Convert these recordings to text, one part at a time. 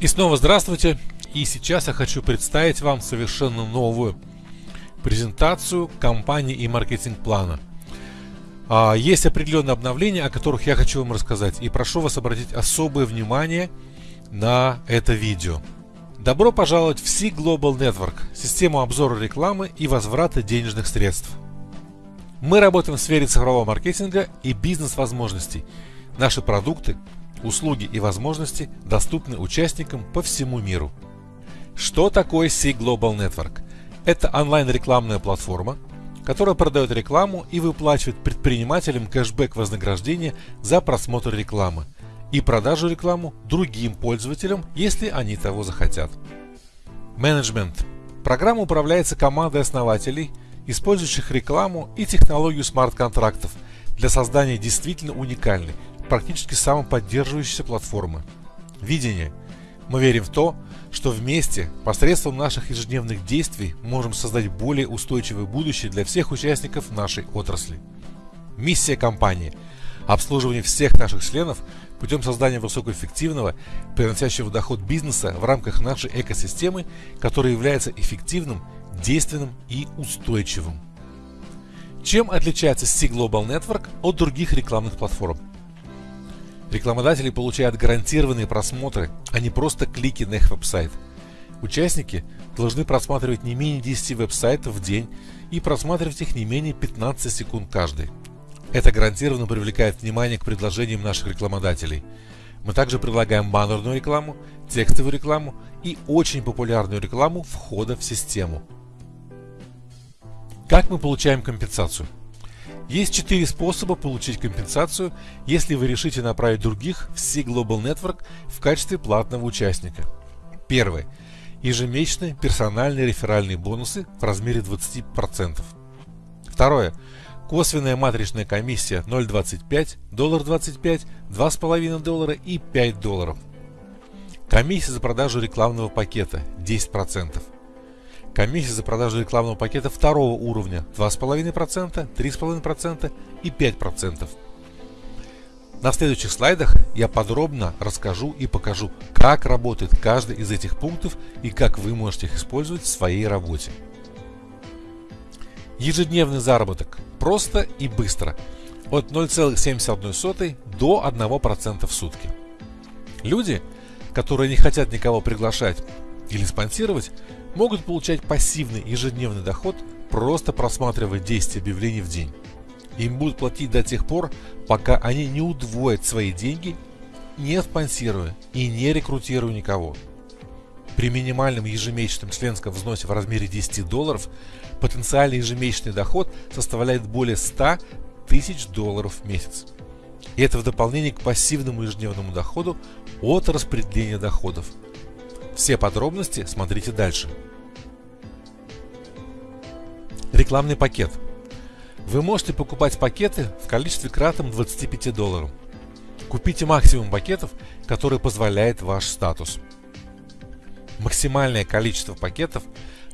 И снова здравствуйте. И сейчас я хочу представить вам совершенно новую презентацию компании и маркетинг-плана. А, есть определенные обновления, о которых я хочу вам рассказать. И прошу вас обратить особое внимание на это видео. Добро пожаловать в Sea Global Network, систему обзора рекламы и возврата денежных средств. Мы работаем в сфере цифрового маркетинга и бизнес-возможностей. Наши продукты, услуги и возможности доступны участникам по всему миру. Что такое Sea Global Network? Это онлайн-рекламная платформа, которая продает рекламу и выплачивает предпринимателям кэшбэк вознаграждения за просмотр рекламы и продажу рекламу другим пользователям, если они того захотят. Менеджмент. Программа управляется командой основателей, использующих рекламу и технологию смарт-контрактов для создания действительно уникальной, практически самоподдерживающейся платформы. Видение. Мы верим в то, что вместе, посредством наших ежедневных действий, можем создать более устойчивое будущее для всех участников нашей отрасли. Миссия компании – обслуживание всех наших членов путем создания высокоэффективного, приносящего доход бизнеса в рамках нашей экосистемы, которая является эффективным, действенным и устойчивым. Чем отличается Sea Global Network от других рекламных платформ? Рекламодатели получают гарантированные просмотры, а не просто клики на их веб-сайт. Участники должны просматривать не менее 10 веб-сайтов в день и просматривать их не менее 15 секунд каждый. Это гарантированно привлекает внимание к предложениям наших рекламодателей. Мы также предлагаем баннерную рекламу, текстовую рекламу и очень популярную рекламу входа в систему. Как мы получаем компенсацию? Есть четыре способа получить компенсацию, если вы решите направить других в Sea Global Network в качестве платного участника. Первый. Ежемесячные персональные реферальные бонусы в размере 20%. Второе. Косвенная матричная комиссия 0.25, доллар 25, 2,5 доллара и 5 долларов. Комиссия за продажу рекламного пакета 10%. Комиссия за продажу рекламного пакета второго уровня 2,5%, 3,5% и 5%. На следующих слайдах я подробно расскажу и покажу, как работает каждый из этих пунктов и как вы можете их использовать в своей работе. Ежедневный заработок. Просто и быстро. От 0,71 до 1% в сутки. Люди, которые не хотят никого приглашать или спонсировать, могут получать пассивный ежедневный доход, просто просматривая 10 объявлений в день. Им будут платить до тех пор, пока они не удвоят свои деньги, не спонсируя и не рекрутируя никого. При минимальном ежемесячном членском взносе в размере 10 долларов потенциальный ежемесячный доход составляет более 100 тысяч долларов в месяц. И это в дополнение к пассивному ежедневному доходу от распределения доходов – все подробности смотрите дальше. Рекламный пакет. Вы можете покупать пакеты в количестве кратном 25 долларов. Купите максимум пакетов, который позволяет ваш статус. Максимальное количество пакетов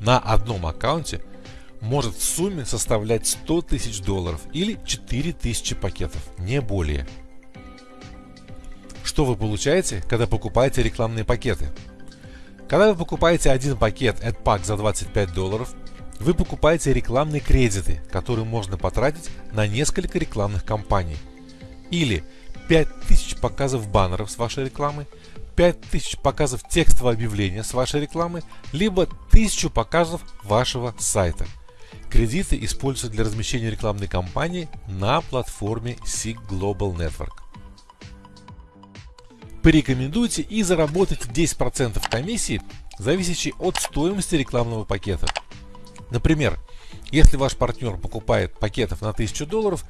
на одном аккаунте может в сумме составлять 100 тысяч долларов или 4000 пакетов, не более. Что вы получаете, когда покупаете рекламные пакеты? Когда вы покупаете один пакет AdPack за 25 долларов, вы покупаете рекламные кредиты, которые можно потратить на несколько рекламных кампаний. Или 5000 показов баннеров с вашей рекламы, 5000 показов текстового объявления с вашей рекламы, либо 1000 показов вашего сайта. Кредиты используются для размещения рекламной кампании на платформе SIG Global Network порекомендуйте и заработайте 10% комиссии, зависящей от стоимости рекламного пакета. Например, если ваш партнер покупает пакетов на 1000 долларов,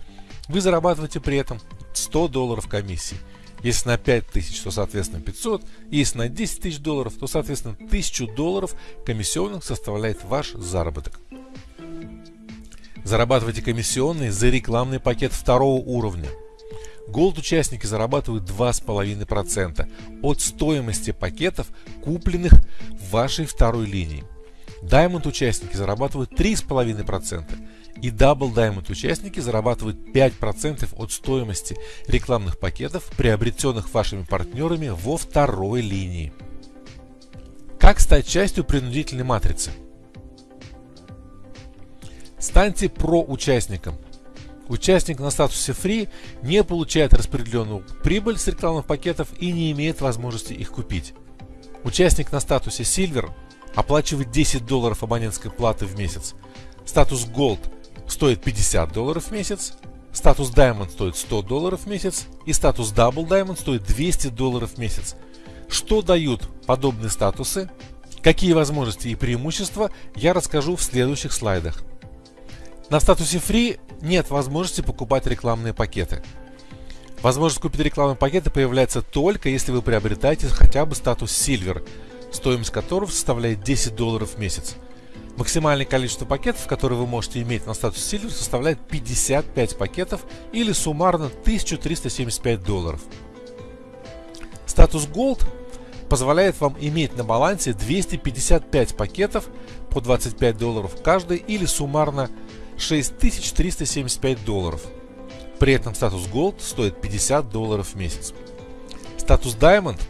вы зарабатываете при этом 100 долларов комиссии. Если на 5000, то соответственно 500. Если на 10 тысяч долларов, то соответственно 1000 долларов комиссионных составляет ваш заработок. Зарабатывайте комиссионные за рекламный пакет второго уровня – Gold участники зарабатывают 2,5% от стоимости пакетов, купленных в вашей второй линии. Diamond участники зарабатывают 3,5% и Double Diamond участники зарабатывают 5% от стоимости рекламных пакетов, приобретенных вашими партнерами во второй линии. Как стать частью принудительной матрицы? Станьте про-участником. Участник на статусе Free не получает распределенную прибыль с рекламных пакетов и не имеет возможности их купить. Участник на статусе Silver оплачивает 10 долларов абонентской платы в месяц. Статус Gold стоит 50 долларов в месяц, статус Diamond стоит 100 долларов в месяц и статус Double Diamond стоит 200 долларов в месяц. Что дают подобные статусы, какие возможности и преимущества, я расскажу в следующих слайдах. На статусе Free нет возможности покупать рекламные пакеты. Возможность купить рекламные пакеты появляется только если вы приобретаете хотя бы статус Silver, стоимость которого составляет 10 долларов в месяц. Максимальное количество пакетов, которые вы можете иметь на статус Silver, составляет 55 пакетов или суммарно 1375 долларов. Статус Gold позволяет вам иметь на балансе 255 пакетов по 25 долларов каждый или суммарно 6375 долларов. При этом статус Gold стоит 50 долларов в месяц. Статус Diamond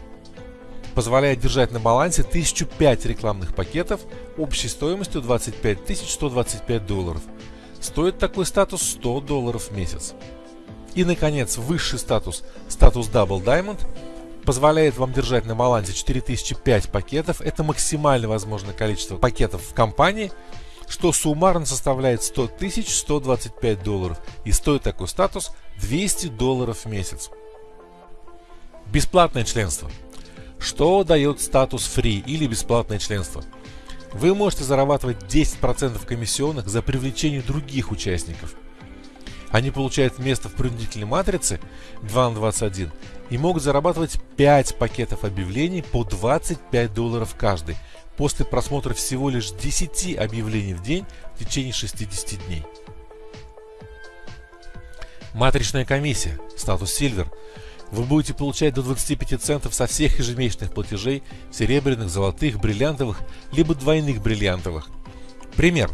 позволяет держать на балансе 1005 рекламных пакетов общей стоимостью 25 125 долларов. Стоит такой статус 100 долларов в месяц. И, наконец, высший статус, статус Double Diamond, позволяет вам держать на балансе 4005 пакетов. Это максимально возможное количество пакетов в компании, что суммарно составляет 100 125 долларов. И стоит такой статус 200 долларов в месяц. Бесплатное членство – что дает статус free или бесплатное членство? Вы можете зарабатывать 10% комиссионных за привлечение других участников. Они получают место в принудительной матрице 2 на 21 и могут зарабатывать 5 пакетов объявлений по 25 долларов каждый после просмотра всего лишь 10 объявлений в день в течение 60 дней. Матричная комиссия, статус Silver – вы будете получать до 25 центов со всех ежемесячных платежей серебряных, золотых, бриллиантовых, либо двойных бриллиантовых. Пример.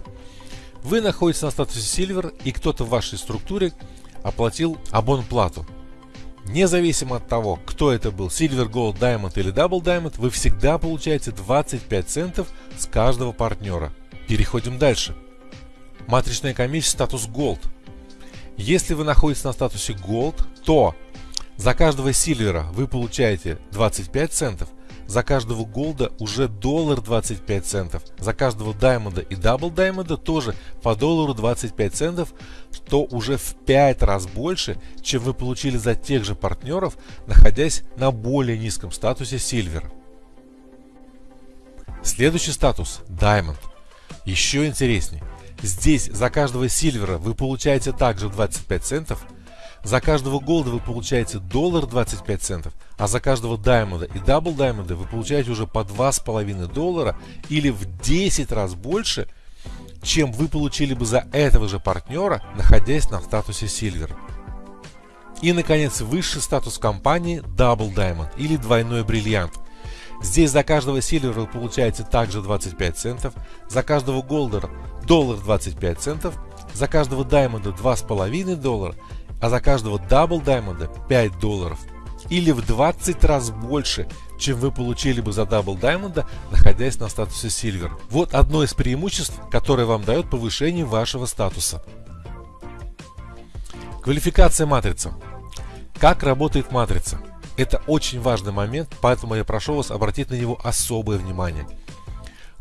Вы находитесь на статусе Silver и кто-то в вашей структуре оплатил абонплату. Независимо от того, кто это был, Silver, Gold, Diamond или Double Diamond, вы всегда получаете 25 центов с каждого партнера. Переходим дальше. Матричная комиссия статус Gold. Если вы находитесь на статусе Gold, то за каждого Silver а вы получаете 25 центов, за каждого Gold а уже доллар 25 центов, за каждого Diamond а и Double Diamond а тоже по доллару 25 центов, что уже в 5 раз больше, чем вы получили за тех же партнеров, находясь на более низком статусе Silver. Следующий статус – Diamond. Еще интереснее. Здесь за каждого Silver а вы получаете также 25 центов – за каждого Gold а вы получаете доллар 25 центов, а за каждого Diamond а и Double Diamond а вы получаете уже по 2,5 доллара или в 10 раз больше, чем вы получили бы за этого же партнера, находясь на статусе Silver. И, наконец, высший статус компании Double Diamond или двойной бриллиант. Здесь за каждого Silver а вы получаете также 25 центов, за каждого Gold а доллар 25 центов, за каждого Diamond а 2,5 доллара а за каждого Double Diamond а 5 долларов. Или в 20 раз больше, чем вы получили бы за Double Diamond а, находясь на статусе Silver. Вот одно из преимуществ, которое вам дает повышение вашего статуса. Квалификация матрицы. Как работает матрица? Это очень важный момент, поэтому я прошу вас обратить на него особое внимание.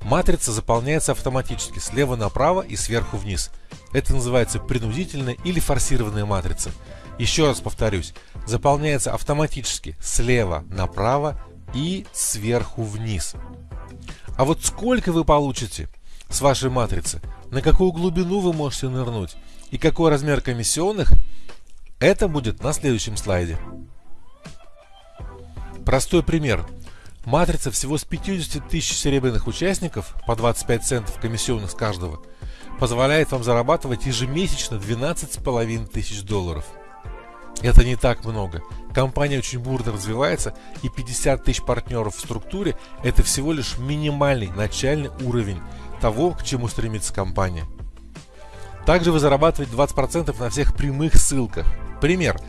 Матрица заполняется автоматически слева направо и сверху вниз – это называется принудительная или форсированная матрица. Еще раз повторюсь, заполняется автоматически слева направо и сверху вниз. А вот сколько вы получите с вашей матрицы, на какую глубину вы можете нырнуть и какой размер комиссионных, это будет на следующем слайде. Простой пример. Матрица всего с 50 тысяч серебряных участников по 25 центов комиссионных с каждого – позволяет вам зарабатывать ежемесячно 12,5 тысяч долларов. Это не так много. Компания очень бурно развивается, и 50 тысяч партнеров в структуре – это всего лишь минимальный начальный уровень того, к чему стремится компания. Также вы зарабатываете 20% на всех прямых ссылках. Пример.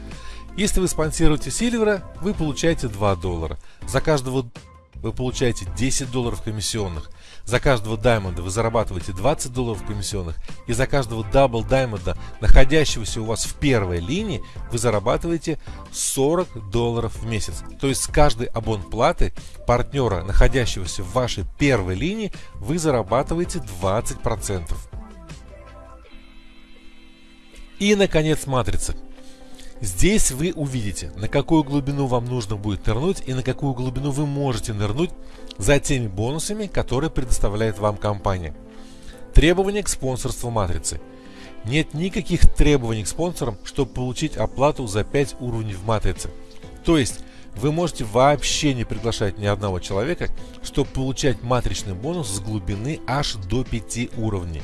Если вы спонсируете Silver а, вы получаете 2 доллара. За каждого вы получаете 10 долларов комиссионных. За каждого Diamond а вы зарабатываете 20 долларов комиссионных. И за каждого Double Diamond а, находящегося у вас в первой линии, вы зарабатываете 40 долларов в месяц. То есть с каждой абонплаты партнера, находящегося в вашей первой линии, вы зарабатываете 20%. И, наконец, матрица. Здесь вы увидите, на какую глубину вам нужно будет нырнуть и на какую глубину вы можете нырнуть за теми бонусами, которые предоставляет вам компания. Требования к спонсорству матрицы. Нет никаких требований к спонсорам, чтобы получить оплату за 5 уровней в матрице. То есть вы можете вообще не приглашать ни одного человека, чтобы получать матричный бонус с глубины аж до 5 уровней.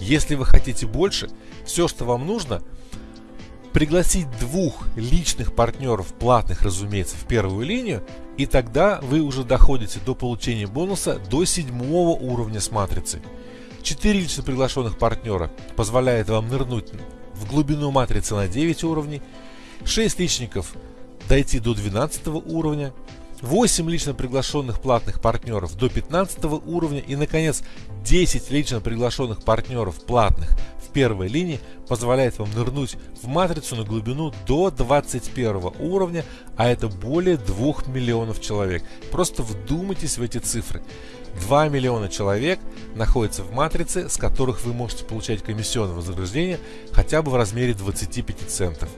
Если вы хотите больше, все, что вам нужно, пригласить двух личных партнеров, платных, разумеется, в первую линию, и тогда вы уже доходите до получения бонуса до седьмого уровня с матрицей. Четыре лично приглашенных партнера позволяет вам нырнуть в глубину матрицы на 9 уровней, 6 личников дойти до 12 уровня, 8 лично приглашенных платных партнеров до 15 уровня и, наконец, 10 лично приглашенных партнеров платных в первой линии позволяет вам нырнуть в матрицу на глубину до 21 уровня, а это более 2 миллионов человек. Просто вдумайтесь в эти цифры. 2 миллиона человек находятся в матрице, с которых вы можете получать комиссионное вознаграждение хотя бы в размере 25 центов.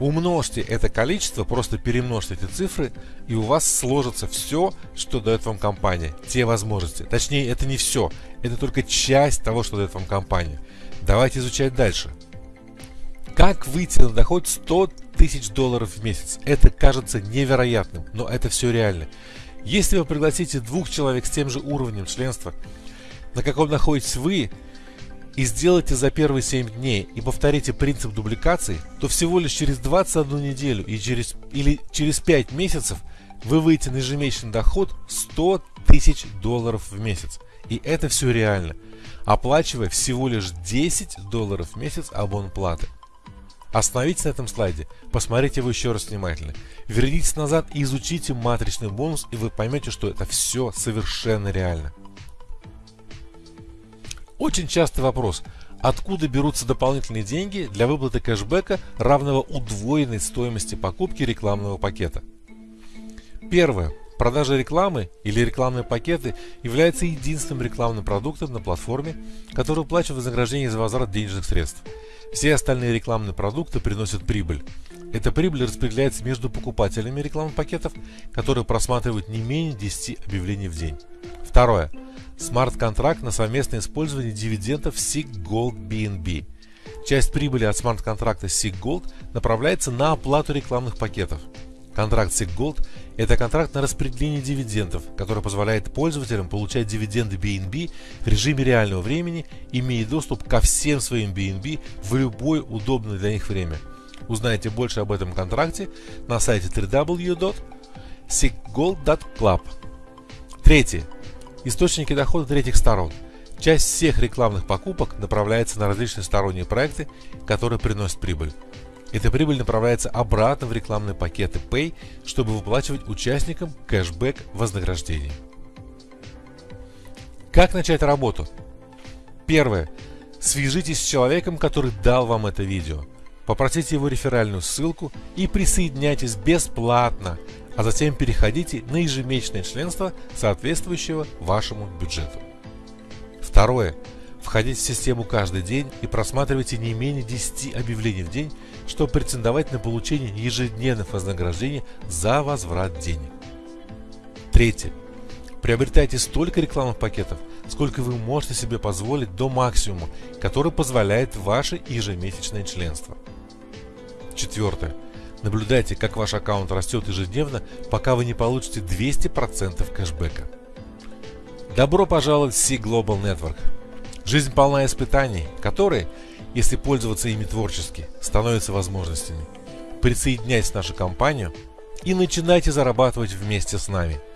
Умножьте это количество, просто перемножьте эти цифры, и у вас сложится все, что дает вам компания. Те возможности. Точнее, это не все. Это только часть того, что дает вам компания. Давайте изучать дальше. Как выйти на доход 100 тысяч долларов в месяц? Это кажется невероятным, но это все реально. Если вы пригласите двух человек с тем же уровнем членства, на каком находитесь вы, и сделаете за первые 7 дней и повторите принцип дубликации, то всего лишь через 21 неделю и через, или через 5 месяцев вы выйдете на ежемесячный доход 100 тысяч долларов в месяц. И это все реально, оплачивая всего лишь 10 долларов в месяц абонплаты. Остановитесь на этом слайде, посмотрите его еще раз внимательно. Вернитесь назад и изучите матричный бонус, и вы поймете, что это все совершенно реально. Очень частый вопрос. Откуда берутся дополнительные деньги для выплаты кэшбэка, равного удвоенной стоимости покупки рекламного пакета? Первое. Продажа рекламы или рекламные пакеты является единственным рекламным продуктом на платформе, который уплачивает вознаграждение за возврат денежных средств. Все остальные рекламные продукты приносят прибыль. Эта прибыль распределяется между покупателями рекламных пакетов, которые просматривают не менее 10 объявлений в день. Второе смарт-контракт на совместное использование дивидендов SIG Gold BNB. Часть прибыли от смарт-контракта SIG Gold направляется на оплату рекламных пакетов. Контракт SIG Gold – это контракт на распределение дивидендов, который позволяет пользователям получать дивиденды BNB в режиме реального времени, имея доступ ко всем своим BNB в любое удобное для них время. Узнайте больше об этом контракте на сайте www.siggold.club. Третье. Источники дохода третьих сторон. Часть всех рекламных покупок направляется на различные сторонние проекты, которые приносят прибыль. Эта прибыль направляется обратно в рекламные пакеты Pay, чтобы выплачивать участникам кэшбэк вознаграждений. Как начать работу? Первое. Свяжитесь с человеком, который дал вам это видео. Попросите его реферальную ссылку и присоединяйтесь бесплатно а затем переходите на ежемесячное членство, соответствующего вашему бюджету. Второе. Входите в систему каждый день и просматривайте не менее 10 объявлений в день, чтобы претендовать на получение ежедневных вознаграждений за возврат денег. Третье. Приобретайте столько рекламных пакетов, сколько вы можете себе позволить до максимума, который позволяет ваше ежемесячное членство. Четвертое. Наблюдайте, как ваш аккаунт растет ежедневно, пока вы не получите 200% кэшбэка. Добро пожаловать в Sea Global Network. Жизнь полна испытаний, которые, если пользоваться ими творчески, становятся возможностями. Присоединяйтесь в нашу компанию и начинайте зарабатывать вместе с нами –